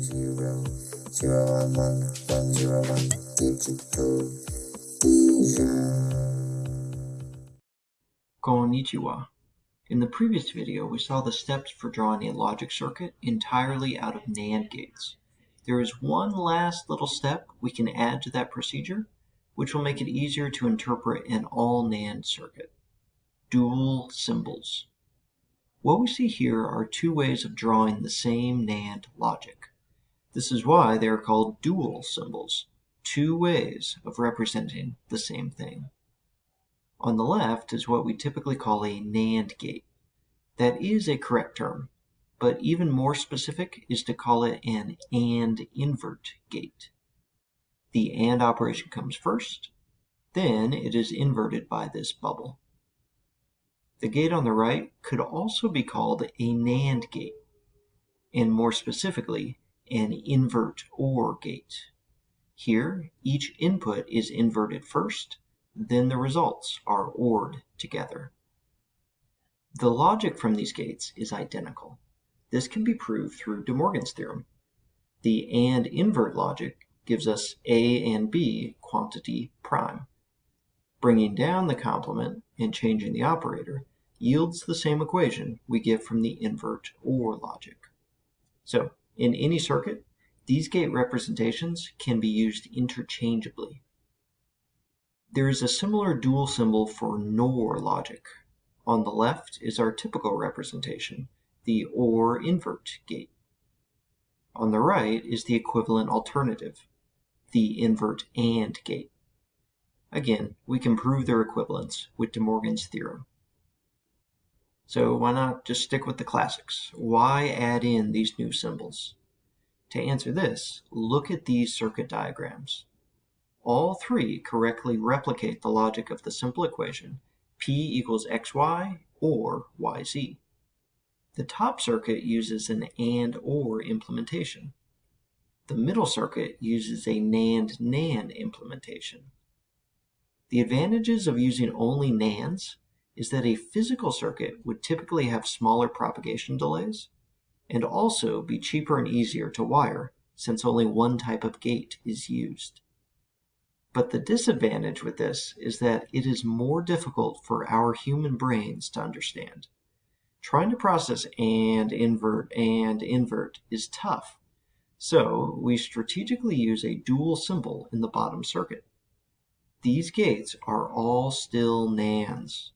zero zero one one one zero one digital. Konnichiwa. In the previous video, we saw the steps for drawing a logic circuit entirely out of NAND gates. There is one last little step we can add to that procedure, which will make it easier to interpret an all NAND circuit. Dual symbols. What we see here are two ways of drawing the same NAND logic. This is why they are called dual symbols, two ways of representing the same thing. On the left is what we typically call a NAND gate. That is a correct term, but even more specific is to call it an AND invert gate. The AND operation comes first, then it is inverted by this bubble. The gate on the right could also be called a NAND gate, and more specifically, an invert OR gate. Here, each input is inverted first, then the results are ORed together. The logic from these gates is identical. This can be proved through De Morgan's theorem. The AND invert logic gives us A and B quantity prime. Bringing down the complement and changing the operator yields the same equation we get from the invert OR logic. So, in any circuit, these gate representations can be used interchangeably. There is a similar dual symbol for NOR logic. On the left is our typical representation, the OR invert gate. On the right is the equivalent alternative, the invert AND gate. Again, we can prove their equivalence with De Morgan's theorem. So why not just stick with the classics? Why add in these new symbols? To answer this, look at these circuit diagrams. All three correctly replicate the logic of the simple equation P equals XY or YZ. The top circuit uses an AND OR implementation. The middle circuit uses a NAND NAND implementation. The advantages of using only NANDs is that a physical circuit would typically have smaller propagation delays and also be cheaper and easier to wire since only one type of gate is used. But the disadvantage with this is that it is more difficult for our human brains to understand. Trying to process and invert and invert is tough, so we strategically use a dual symbol in the bottom circuit. These gates are all still NANDs.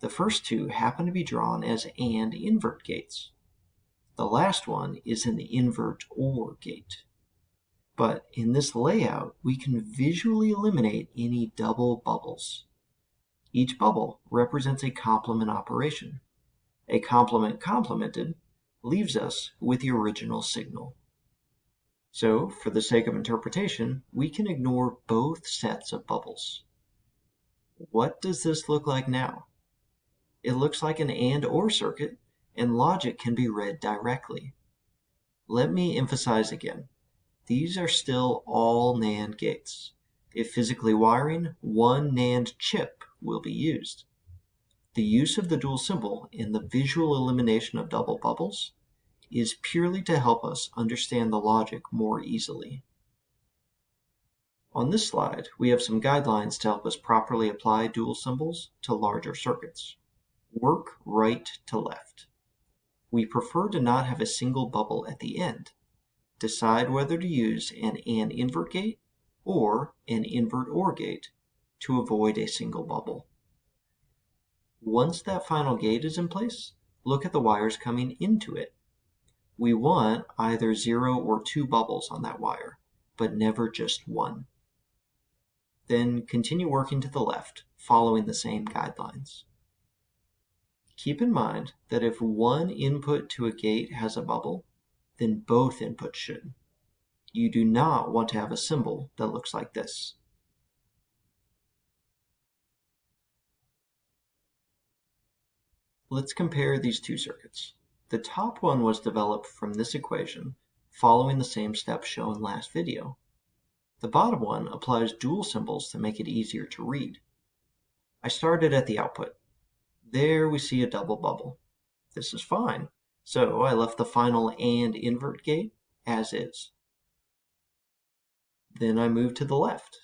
The first two happen to be drawn as AND invert gates. The last one is an invert OR gate. But in this layout, we can visually eliminate any double bubbles. Each bubble represents a complement operation. A complement complemented leaves us with the original signal. So, for the sake of interpretation, we can ignore both sets of bubbles. What does this look like now? It looks like an AND OR circuit, and logic can be read directly. Let me emphasize again. These are still all NAND gates. If physically wiring, one NAND chip will be used. The use of the dual symbol in the visual elimination of double bubbles is purely to help us understand the logic more easily. On this slide, we have some guidelines to help us properly apply dual symbols to larger circuits. Work right to left. We prefer to not have a single bubble at the end. Decide whether to use an AND invert gate or an invert OR gate to avoid a single bubble. Once that final gate is in place, look at the wires coming into it we want either zero or two bubbles on that wire, but never just one. Then continue working to the left, following the same guidelines. Keep in mind that if one input to a gate has a bubble, then both inputs should. You do not want to have a symbol that looks like this. Let's compare these two circuits. The top one was developed from this equation, following the same steps shown last video. The bottom one applies dual symbols to make it easier to read. I started at the output. There we see a double bubble. This is fine, so I left the final AND invert gate as is. Then I move to the left.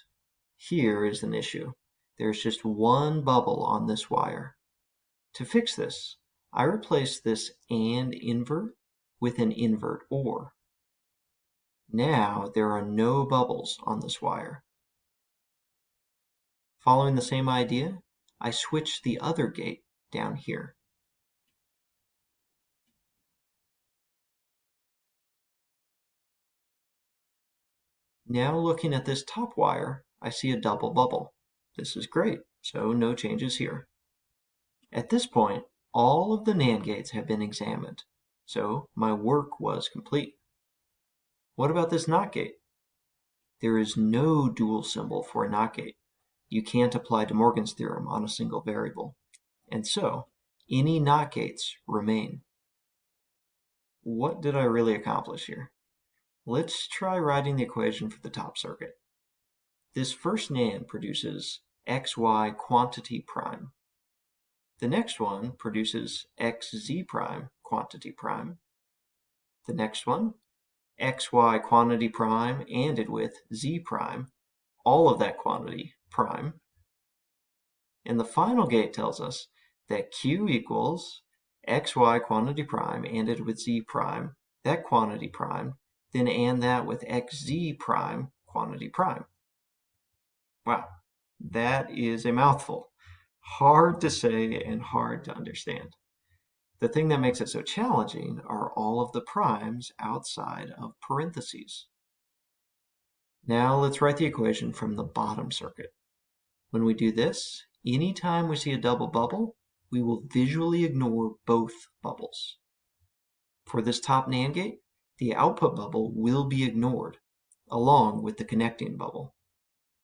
Here is an issue. There's just one bubble on this wire. To fix this, I replace this AND invert with an invert OR. Now there are no bubbles on this wire. Following the same idea, I switch the other gate down here. Now looking at this top wire, I see a double bubble. This is great, so no changes here. At this point, all of the NAND gates have been examined, so my work was complete. What about this NOT gate? There is no dual symbol for a NOT gate. You can't apply De Morgan's theorem on a single variable, and so any NOT gates remain. What did I really accomplish here? Let's try writing the equation for the top circuit. This first NAND produces xy quantity prime. The next one produces xz prime quantity prime. The next one, xy quantity prime ANDed with z prime, all of that quantity prime. And the final gate tells us that q equals xy quantity prime ANDed with z prime, that quantity prime, then AND that with xz prime quantity prime. Wow, that is a mouthful hard to say and hard to understand. The thing that makes it so challenging are all of the primes outside of parentheses. Now let's write the equation from the bottom circuit. When we do this, anytime we see a double bubble, we will visually ignore both bubbles. For this top NAND gate, the output bubble will be ignored, along with the connecting bubble.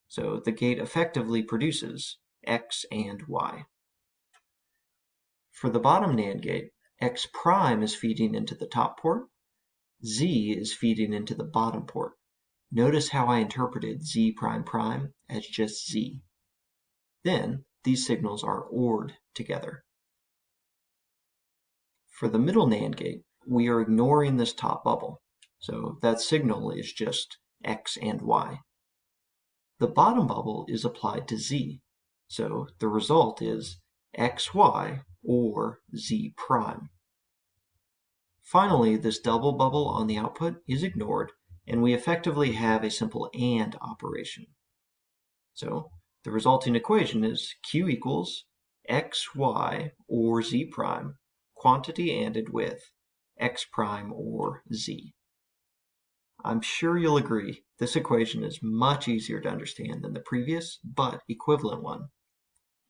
So the gate effectively produces x and y. For the bottom NAND gate, x prime is feeding into the top port, z is feeding into the bottom port. Notice how I interpreted z prime prime as just z. Then these signals are ORed together. For the middle NAND gate, we are ignoring this top bubble, so that signal is just x and y. The bottom bubble is applied to z, so the result is xy or z prime. Finally, this double bubble on the output is ignored, and we effectively have a simple AND operation. So the resulting equation is Q equals xy or z prime, quantity ANDed with x prime or z. I'm sure you'll agree this equation is much easier to understand than the previous but equivalent one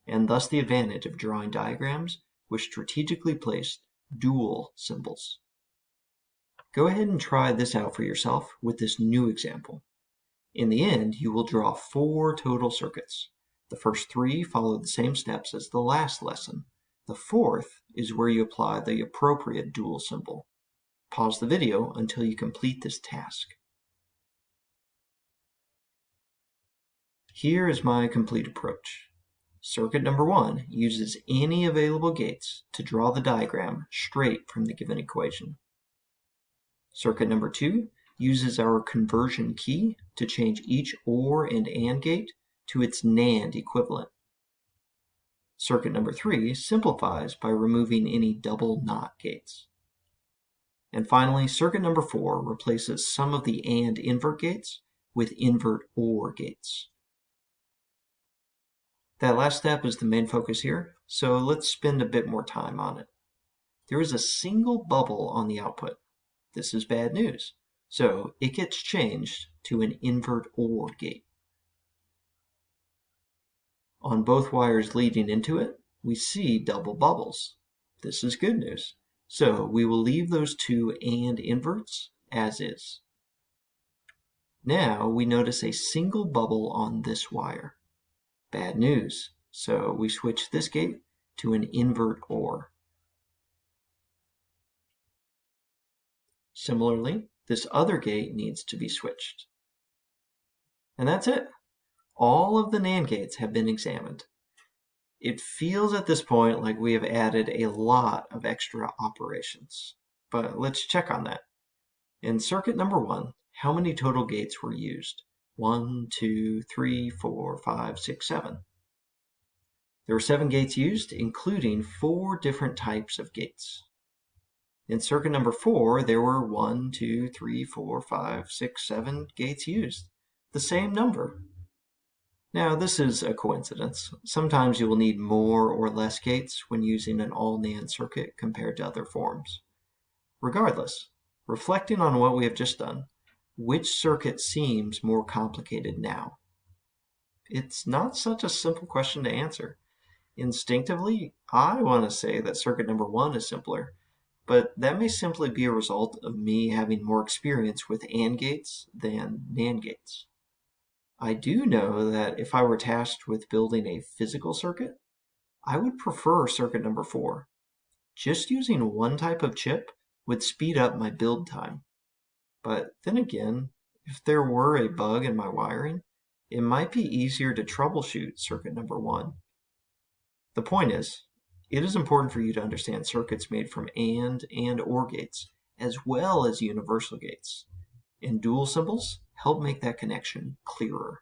and thus the advantage of drawing diagrams with strategically placed dual symbols. Go ahead and try this out for yourself with this new example. In the end, you will draw four total circuits. The first three follow the same steps as the last lesson. The fourth is where you apply the appropriate dual symbol. Pause the video until you complete this task. Here is my complete approach. Circuit number one uses any available gates to draw the diagram straight from the given equation. Circuit number two uses our conversion key to change each OR and AND gate to its NAND equivalent. Circuit number three simplifies by removing any double NOT gates. And finally, circuit number four replaces some of the AND invert gates with invert OR gates. That last step is the main focus here, so let's spend a bit more time on it. There is a single bubble on the output. This is bad news, so it gets changed to an invert OR gate. On both wires leading into it, we see double bubbles. This is good news, so we will leave those two AND inverts as is. Now we notice a single bubble on this wire. Bad news. So we switch this gate to an invert OR. Similarly, this other gate needs to be switched. And that's it. All of the NAND gates have been examined. It feels at this point like we have added a lot of extra operations, but let's check on that. In circuit number one, how many total gates were used? One, two, three, four, five, six, seven. There were seven gates used, including four different types of gates. In circuit number four, there were one, two, three, four, five, six, seven gates used. The same number. Now, this is a coincidence. Sometimes you will need more or less gates when using an all NAND circuit compared to other forms. Regardless, reflecting on what we have just done, which circuit seems more complicated now? It's not such a simple question to answer. Instinctively, I want to say that circuit number one is simpler, but that may simply be a result of me having more experience with AND gates than NAND gates. I do know that if I were tasked with building a physical circuit, I would prefer circuit number four. Just using one type of chip would speed up my build time. But then again, if there were a bug in my wiring, it might be easier to troubleshoot circuit number one. The point is, it is important for you to understand circuits made from AND and OR gates, as well as universal gates. And dual symbols help make that connection clearer.